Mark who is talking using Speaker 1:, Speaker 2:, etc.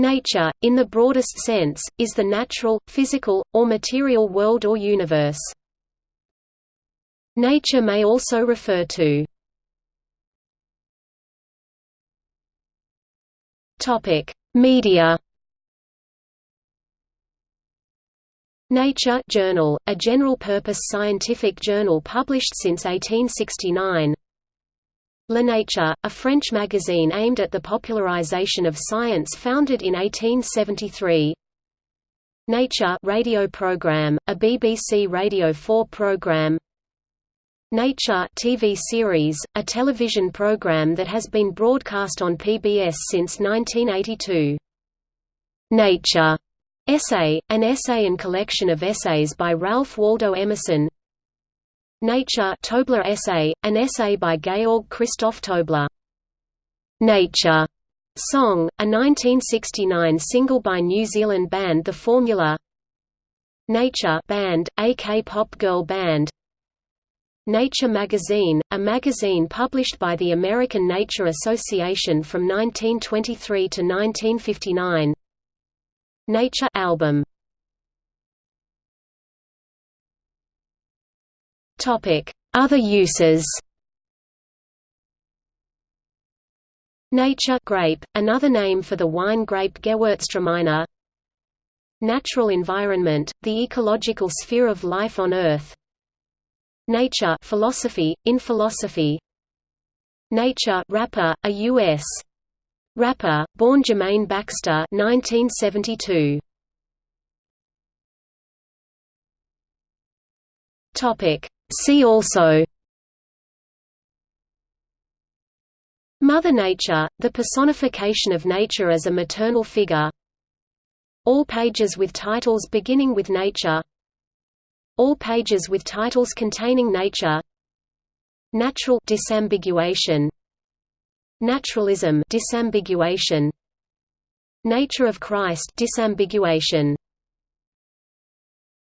Speaker 1: Nature, in the broadest sense, is the natural, physical, or material world or universe. Nature may also refer to Media Nature Journal, a general-purpose scientific journal published since 1869 La Nature, a French magazine aimed at the popularization of science founded in 1873. Nature radio program, a BBC Radio 4 program. Nature TV series, a television program that has been broadcast on PBS since 1982. Nature Essay, an essay and collection of essays by Ralph Waldo Emerson Nature Tobler essay, an essay by Georg Christoph Tobler. Nature. Song, a 1969 single by New Zealand band The Fourmyula. Nature band, a K-pop girl band. Nature magazine, a magazine published by the American Nature Association from 1923 to 1959 Nature album Other uses Nature grape, another name for the wine grape Gewürztraminer Natural environment, the ecological sphere of life on Earth Nature philosophy, in philosophy Nature rapper, a U.S. rapper, born Jermaine Baxter 1972. Topic. See also Mother Nature, the personification of nature as a maternal figure. All pages with titles beginning with nature. All pages with titles containing nature. Natural disambiguation. Naturalism disambiguation. Nature of Christ disambiguation